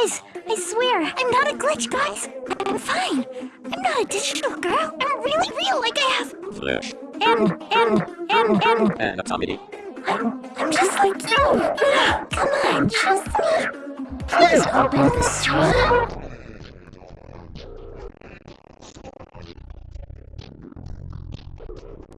Guys, I swear, I'm not a glitch, guys. I'm fine. I'm not a digital girl. I'm really real, like I have. Flash. And, and, and, and. And Tommy. I'm, I'm just like you. Come on, trust me. Please open the stream.